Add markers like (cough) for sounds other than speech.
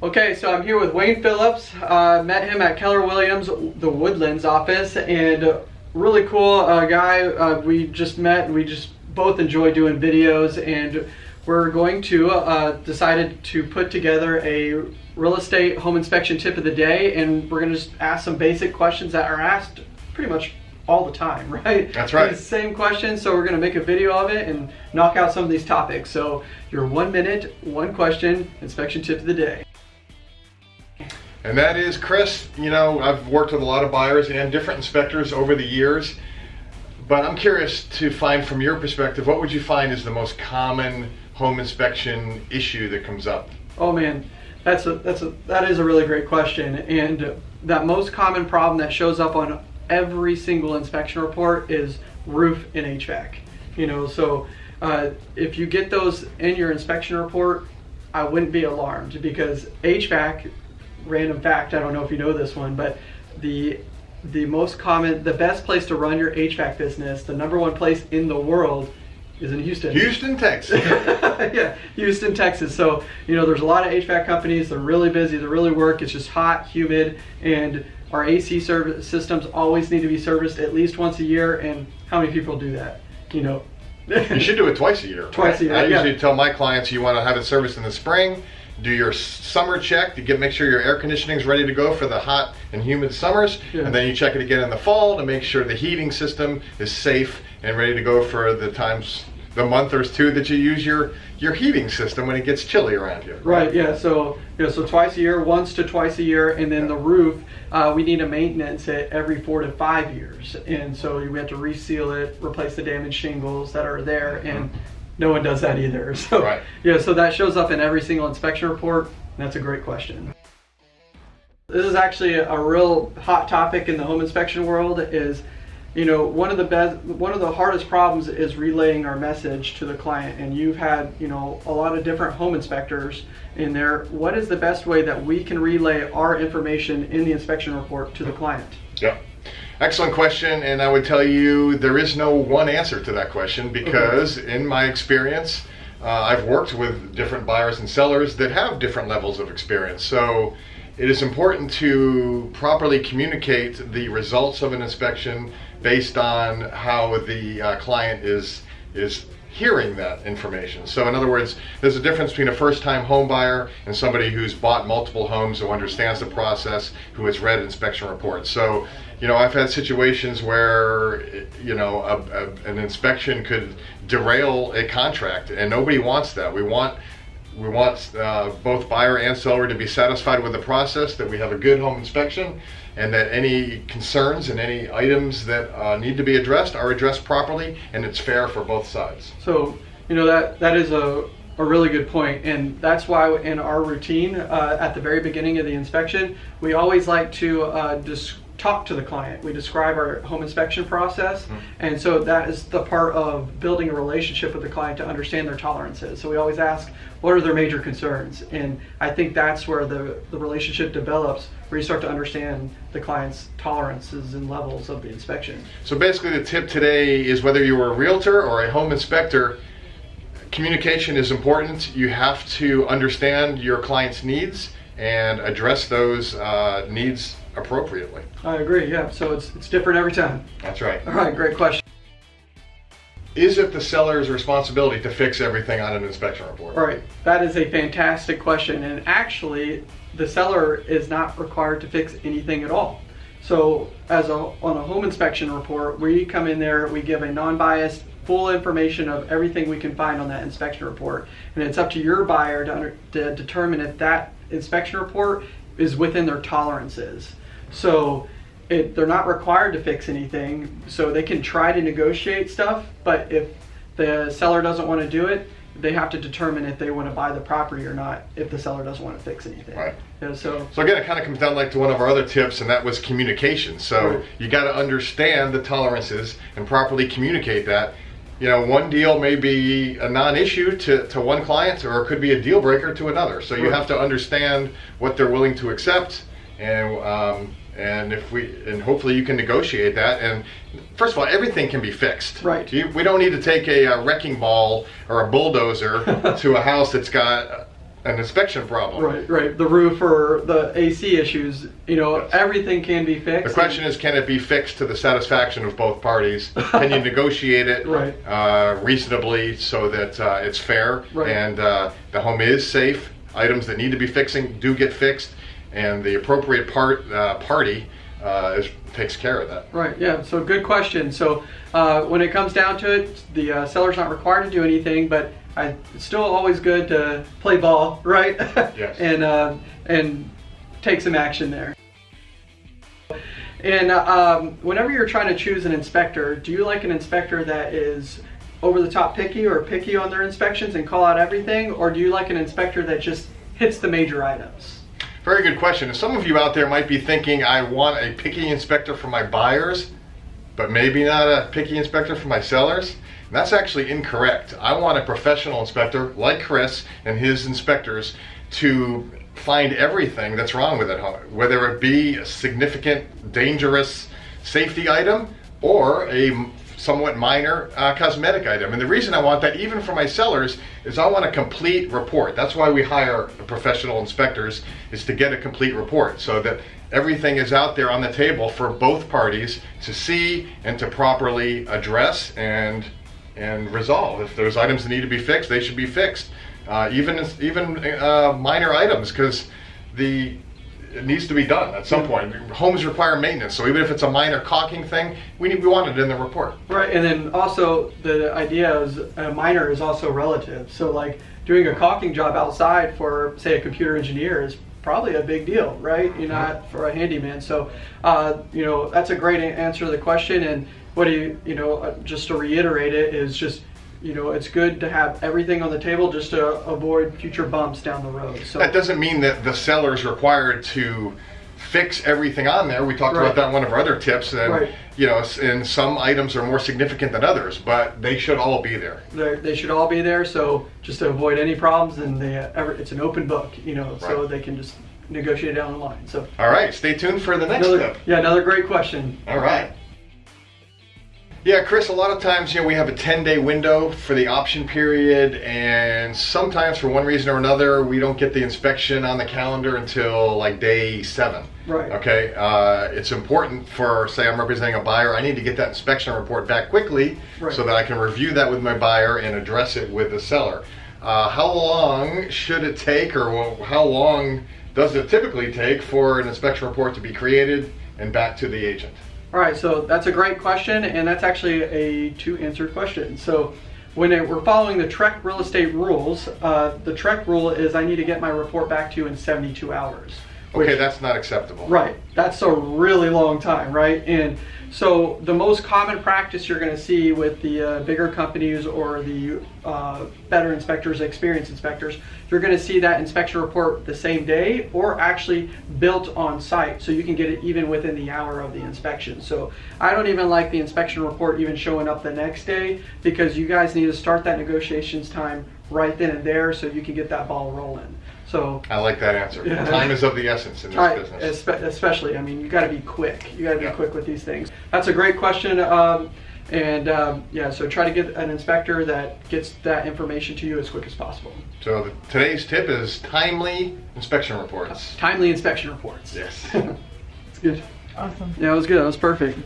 Okay, so I'm here with Wayne Phillips. Uh, met him at Keller Williams, the Woodlands office, and really cool uh, guy. Uh, we just met and we just both enjoy doing videos, and we're going to uh, decided to put together a real estate home inspection tip of the day, and we're going to just ask some basic questions that are asked pretty much all the time, (laughs) right? That's right. Same questions, so we're gonna make a video of it and knock out some of these topics. So your one minute, one question inspection tip of the day. And that is, Chris, you know, I've worked with a lot of buyers and different inspectors over the years, but I'm curious to find from your perspective, what would you find is the most common home inspection issue that comes up? Oh man, that's a that's a that is a really great question. And that most common problem that shows up on every single inspection report is roof and HVAC. You know, so uh, if you get those in your inspection report, I wouldn't be alarmed because HVAC random fact, I don't know if you know this one, but the the most common, the best place to run your HVAC business, the number one place in the world is in Houston. Houston, Texas. (laughs) yeah, Houston, Texas. So, you know, there's a lot of HVAC companies. They're really busy. They really work. It's just hot, humid, and our AC service systems always need to be serviced at least once a year. And how many people do that? You know, you should do it twice a year. Twice a year. I yeah. usually tell my clients you want to have it serviced in the spring do your summer check to get make sure your air conditioning is ready to go for the hot and humid summers yeah. and then you check it again in the fall to make sure the heating system is safe and ready to go for the times the month or two that you use your your heating system when it gets chilly around here. Right. Yeah. So yeah. So twice a year, once to twice a year, and then yeah. the roof, uh, we need a maintenance it every four to five years, and so we have to reseal it, replace the damaged shingles that are there, and mm-hmm no one does that either. (laughs) So right. yeah, so that shows up in every single inspection report. that's a great question. This is actually a real hot topic in the home inspection world is you know one of the best one of the hardest problems is relaying our message to the client and you've had you know a lot of different home inspectors in there what is the best way that we can relay our information in the inspection report to the client yeah Excellent question, and I would tell you there is no one answer to that question because, mm-hmm. in my experience, uh, I've worked with different buyers and sellers that have different levels of experience. So, it is important to properly communicate the results of an inspection based on how the uh, client is is hearing that information. So in other words, there's a difference between a first-time home buyer and somebody who's bought multiple homes, who understands the process, who has read inspection reports. So, you know, I've had situations where, you know, a, a, an inspection could derail a contract, and nobody wants that. We want we want uh, both buyer and seller to be satisfied with the process, that we have a good home inspection, and that any concerns and any items that uh, need to be addressed are addressed properly and it's fair for both sides. So, you know, that, that is a, a really good point and that's why in our routine uh, at the very beginning of the inspection, we always like to uh, talk to the client. We describe our home inspection process. Mm. And so that is the part of building a relationship with the client to understand their tolerances. So we always ask, what are their major concerns? And I think that's where the, the relationship develops, where you start to understand the client's tolerances and levels of the inspection. So basically the tip today is whether you are a realtor or a home inspector, communication is important. You have to understand your client's needs and address those uh, needs appropriately. I agree, yeah. So it's, it's different every time. That's right. All right, great question. Is it the seller's responsibility to fix everything on an inspection report? All right, that is a fantastic question. And actually, the seller is not required to fix anything at all. So as a, on a home inspection report, we come in there, we give a non-biased full information of everything we can find on that inspection report. And it's up to your buyer to, under, to determine if that inspection report is within their tolerances. So it, they're not required to fix anything, so they can try to negotiate stuff, but if the seller doesn't want to do it, they have to determine if they want to buy the property or not if the seller doesn't want to fix anything. Right. So so again, it kind of comes down like to one of our other tips, and that was communication. So right. you got to understand the tolerances and properly communicate that. You know, one deal may be a non-issue to, to one client, or it could be a deal breaker to another. So you have to understand what they're willing to accept, and um, and if we and hopefully you can negotiate that. And first of all everything can be fixed. Right. You, we don't need to take a, a, wrecking ball or a bulldozer (laughs) to a house that's got an inspection problem. Right, right. The roof or the AC issues, you know, Yes. everything can be fixed. The question is, can it be fixed to the satisfaction of both parties? (laughs) Can you negotiate it Right. uh, reasonably so that uh, it's fair Right. and uh, the home is safe? Items that need to be fixing do get fixed, and the appropriate part uh, party uh, is, takes care of that. Right, yeah, so good question. So uh, when it comes down to it, the uh, seller's not required to do anything, but I, it's still always good to play ball, right? Yes. (laughs) and, uh, and take some action there. And uh, um, whenever you're trying to choose an inspector, do you like an inspector that is over the top picky or picky on their inspections and call out everything? Or do you like an inspector that just hits the major items? Very good question. Some of you out there might be thinking, I want a picky inspector for my buyers, but maybe not a picky inspector for my sellers. That's actually incorrect. I want a professional inspector like Chris and his inspectors to find everything that's wrong with it, whether it be a significant, dangerous safety item or a somewhat minor uh, cosmetic item. And the reason I want that, even for my sellers, is I want a complete report. That's why we hire professional inspectors, is to get a complete report so that everything is out there on the table for both parties to see and to properly address and and resolve. If there's items that need to be fixed, they should be fixed. Uh, even even uh, minor items, because the it needs to be done at some point. Homes require maintenance, so even if it's a minor caulking thing, we need we want it in the report. Right, and then also the idea is a minor is also relative. So like doing a caulking job outside for say a computer engineer is probably a big deal, right? You're not for a handyman. So uh, you know that's a great answer to the question. And what do you you know uh, just to reiterate it is just you know it's good to have everything on the table just to avoid future bumps down the road. So That doesn't mean that the seller is required to fix everything on there. We talked Right. about that in one of our other tips, and Right. you know, and some items are more significant than others, but they should all be there. they're- they should all be there. So just to avoid any problems, and they ever it's an open book, you know, so they can just negotiate down the line. So. All right, stay tuned for the next Another, tip. yeah, another great question. All right. Yeah, Chris, a lot of times, you know, we have a 10 day window for the option period, and sometimes for one reason or another, we don't get the inspection on the calendar until like day seven. Right. Okay, uh, it's important for, say, I'm representing a buyer, I need to get that inspection report back quickly Right. so that I can review that with my buyer and address it with the seller. Uh, how long should it take, or how long does it typically take for an inspection report to be created and back to the agent? All right, so that's a great question, and that's actually a two-answer question. So, when it, we're following the TREC real estate rules, uh, the TREC rule is I need to get my report back to you in 72 hours. Okay, which- that's not acceptable. Right. That's a really long time, right? And so the most common practice you're going to see with the uh, bigger companies or the uh, better inspectors, experienced inspectors, you're going to see that inspection report the same day or actually built on site so you can get it even within the hour of the inspection. So I don't even like the inspection report even showing up the next day because you guys need to start that negotiations time right then and there so you can get that ball rolling. So I like that answer. Yeah. Time is of the essence in this Right, business. espe- especially. I mean, you got to be quick. You got to be Yeah. quick with these things. That's a great question. Um, and um, yeah, so try to get an inspector that gets that information to you as quick as possible. So the, today's tip is timely inspection reports. Timely inspection reports. Yes. (laughs) It's good. Awesome. Yeah, it was good. That was perfect.